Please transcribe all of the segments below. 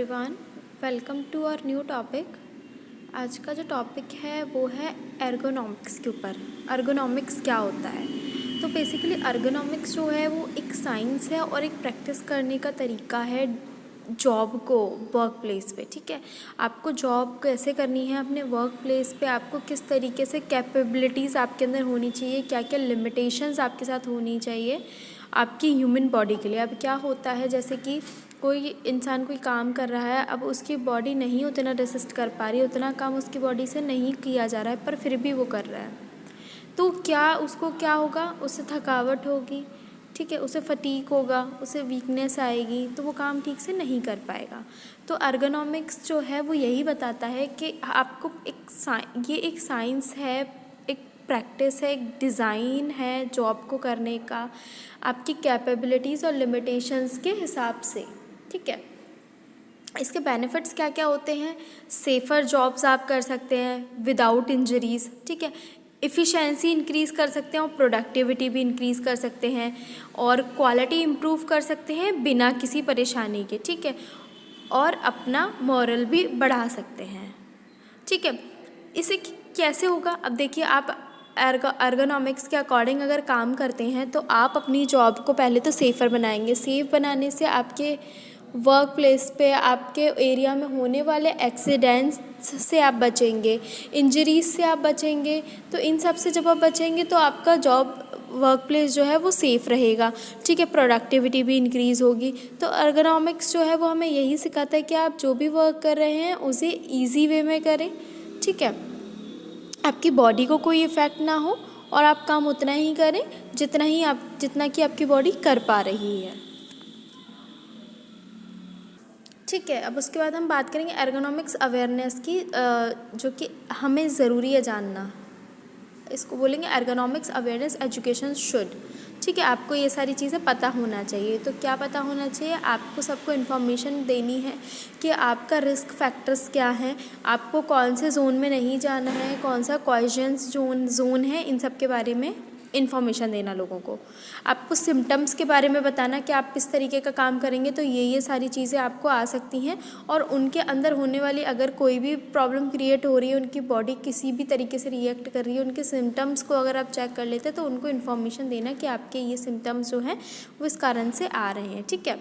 Everyone welcome to our new topic आज का जो टॉपिक है वो है एर्गोनॉमिक्स के ऊपर। एर्गोनॉमिक्स क्या होता है? तो बेसिकली एर्गोनॉमिक्स जो है वो एक साइंस है और एक प्रैक्टिस करने का तरीका है जॉब को वर्क प्लेस पे, ठीक है? आपको जॉब कैसे करनी है अपने वर्क प्लेस पे? आपको किस तरीके से कैपेबिलिटीज़ आपके अंदर होनी चाहिए? क्या क्या लिमिटेशंस आपके साथ होनी चाहिए आपकी ह्यूमन बॉडी के लिए? अब क्या होता है जैसे कि कोई इंसान कोई काम कर रहा है, अब उसकी बॉडी नहीं उतना रेसिस्ट कर पा रही उतना काम उसकी बॉडी से नहीं किया जा रहा है, पर फिर भी वो कर रहा है। तो क्या उसको क्या होगा? उससे थकावट होगी, ठीक है? उसे फटीक होगा, उसे वीकनेस आएगी तो वो काम ठीक से नहीं कर पाएगा। तो अर्गोनॉमिक्स जो है, वो यही बताता है कि आपको एक ये एक साइंस है, एक प्रैक्टिस है, एक डिज़ाइन है जॉब को करने का, आपकी कैपेबिलिटीज़ और लिमिटेशंस के हिसाब से। ठीक है? इसके बेनिफिट्स क्या क्या होते हैं? सेफ़र जॉब्स आप कर सकते हैं विदाउट इंजरीज़ ठीक है? इफ़िशेंसी इंक्रीज़ कर सकते हैं और प्रोडक्टिविटी भी इंक्रीज़ कर सकते हैं और क्वालिटी इम्प्रूव कर सकते हैं बिना किसी परेशानी के, ठीक है? और अपना मॉरल भी बढ़ा सकते हैं, ठीक है? इसे कैसे होगा? अब देखिए आप एर्गोनॉमिक्स के अकॉर्डिंग अगर काम करते हैं तो आप अपनी जॉब को पहले तो सेफ़र बनाएँगे। सेफ़ बनाने से आपके वर्क प्लेस पे आपके एरिया में होने वाले एक्सीडेंट्स से आप बचेंगे इंजरीज से आप बचेंगे तो इन सबसे जब आप बचेंगे तो आपका जॉब वर्क प्लेस जो है वो सेफ़ रहेगा। ठीक है प्रोडक्टिविटी भी इंक्रीज़ होगी। तो अर्गोनॉमिक्स जो है वो हमें यही सिखाता है कि आप जो भी वर्क कर रहे हैं, उसे ईजी वे में करें। ठीक है? आपकी बॉडी को कोई इफ़ेक्ट ना हो और आप काम उतना ही करें जितना ही आप, जितना कि आपकी बॉडी कर पा रही है। ठीक है, अब उसके बाद हम बात करेंगे एर्गोनॉमिक्स अवेयरनेस की जो कि हमें ज़रूरी है जानना। इसको बोलेंगे एर्गोनॉमिक्स अवेयरनेस एजुकेशन शुड ठीक है, आपको ये सारी चीज़ें पता होना चाहिए। तो क्या पता होना चाहिए? आपको सबको इन्फॉर्मेशन देनी है कि आपका रिस्क फैक्टर्स क्या हैं। आपको कौन से जोन में नहीं जाना है, कौन सा क्वेश्चंस जोन जोन है इन सब के बारे में? इन्फॉर्मेशन देना लोगों को। आपको सिम्टम्स के बारे में बताना कि आप किस तरीके का काम करेंगे तो ये ये सारी चीज़ें आपको आ सकती हैं और उनके अंदर होने वाली अगर कोई भी प्रॉब्लम क्रिएट हो रही है, उनकी बॉडी किसी भी तरीके से रिएक्ट कर रही है, उनके सिम्टम्स को अगर आप चेक कर लेते तो उनको इन्फॉर्मेशन देना कि आपके ये सिम्टम्स जो हैं, वो इस कारण से आ रहे हैं, ठीक है?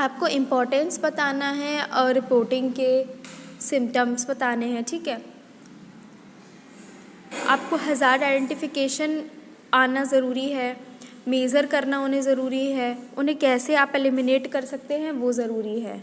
आपको इम्पोर्टेंस बताना है और रिपोर्टिंग के सिम्टम्स बताने हैं, ठीक है? आपको हज़ार आइडेंटिफिकेशन आना ज़रूरी है मेज़र करना उन्हें ज़रूरी है, उन्हें कैसे आप एलिमिनेट कर सकते हैं वो ज़रूरी है।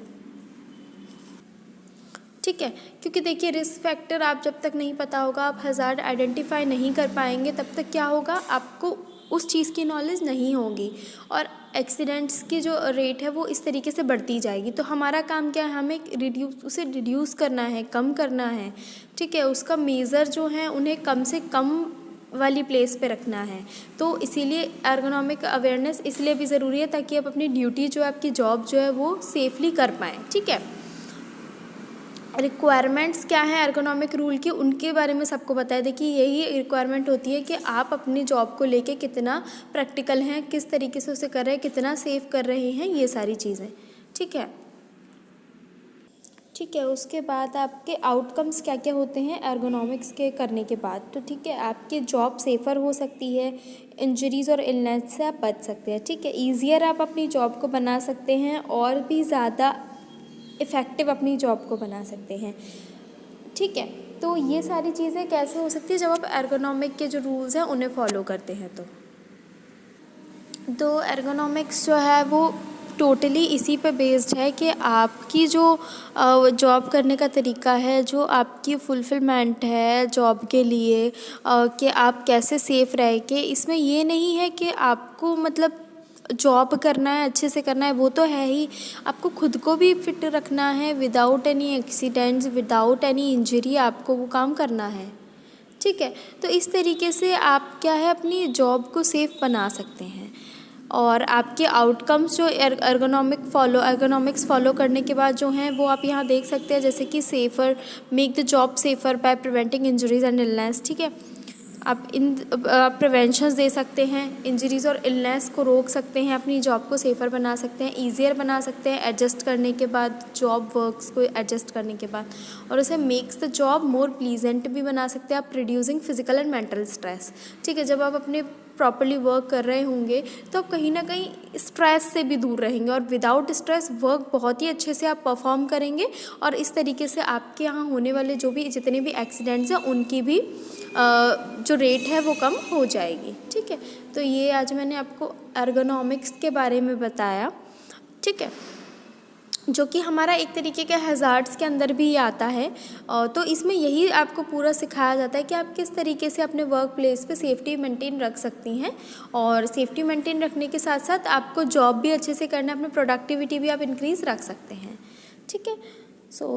ठीक है, क्योंकि देखिए रिस्क फैक्टर आप जब तक नहीं पता होगा, आप हज़ार आइडेंटिफाई नहीं कर पाएँगे, तब तक क्या होगा? आपको उस चीज़ की नॉलेज नहीं होगी और एक्सीडेंट्स की जो रेट है वो इस तरीके से बढ़ती जाएगी। तो हमारा काम क्या है? हमें रिड्यूस उसे रिड्यूस करना है, कम करना है, ठीक है? उसका मेज़र जो है, उन्हें कम से कम वाली प्लेस पे रखना है। तो इसीलिए एर्गोनॉमिक अवेयरनेस इसलिए भी ज़रूरी है ताकि आप अपनी ड्यूटी जो है, आपकी जॉब जो है, वो सेफली कर पाएँ, ठीक है? रिक्वायरमेंट्स क्या हैं एर्गोनॉमिक रूल की, उनके बारे में सबको है देखिए, यही रिक्वायरमेंट होती है कि आप अपनी जॉब को लेके कितना प्रैक्टिकल हैं, किस तरीके से उसे कर रहे हैं, कितना सेव कर रहे हैं, ये सारी चीज़ें। ठीक है? ठीक है, उसके बाद आपके आउटकम्स क्या क्या होते हैं एर्गोनॉमिक्स के करने के बाद। तो ठीक है, आपकी जॉब सेफ़र हो सकती है इंजरीज़ और इलनेस से आप बच सकते हैं। ठीक है ईज़ियर आप अपनी जॉब को बना सकते हैं और भी ज़्यादा इफ़ेक्टिव अपनी जॉब को बना सकते हैं। ठीक है तो ये सारी चीज़ें कैसे हो सकती है? जब आप एर्गोनॉमिक के जो रूल्स हैं, उन्हें फॉलो करते हैं तो। तो एर्गोनॉमिक्स जो है, वो टोटली इसी पे बेस्ड है कि आपकी जो जॉब करने का तरीका है, जो आपकी फुलफिलमेंट है जॉब के लिए कि आप कैसे सेफ़ रह के, इसमें ये नहीं है कि आपको मतलब जॉब करना है, अच्छे से करना है, वो तो है ही। आपको खुद को भी फिट रखना है without any accidents without any injury आपको वो काम करना है। ठीक है? तो इस तरीके से आप क्या है, अपनी जॉब को सेफ़ बना सकते हैं। और आपके आउटकम्स जो एर्गोनॉमिक फॉलो एर्गोनॉमिक्स फॉलो करने के बाद जो हैं, वो आप यहाँ देख सकते हैं, जैसे कि safer make the job safer by preventing injuries and illness ठीक है? आप इन प्रिवेंशंस दे सकते हैं इंजरीज़ और इलनेस को रोक सकते हैं, अपनी जॉब को सेफ़र बना सकते हैं ईजियर बना सकते हैं एडजस्ट करने के बाद जॉब वर्क्स को एडजस्ट करने के बाद। और उसे makes the job more pleasant भी बना सकते हैं, आप reducing physical and mental stress ठीक है, जब आप अपने प्रॉपरली वर्क कर रहे होंगे तो आप कहीं ना कहीं स्ट्रेस से भी दूर रहेंगे और विदाउट स्ट्रेस वर्क बहुत ही अच्छे से आप परफॉर्म करेंगे और इस तरीके से आपके यहाँ होने वाले जो भी, जितने भी एक्सीडेंट्स हैं, उनकी भी जो रेट है वो कम हो जाएगी। ठीक है? तो ये आज मैंने आपको एर्गोनॉमिक्स के बारे में बताया। ठीक है? जो कि हमारा एक तरीके के हज़ार्ड्स के अंदर भी आता है। तो इसमें यही आपको पूरा सिखाया जाता है कि आप किस तरीके से अपने वर्क प्लेस पर सेफ्टी मेंटेन रख सकती हैं। और सेफ्टी मेंटेन रखने के साथ साथ आपको जॉब भी अच्छे से करना है, अपनी प्रोडक्टिविटी भी आप इंक्रीज़ रख सकते हैं। ठीक है? सो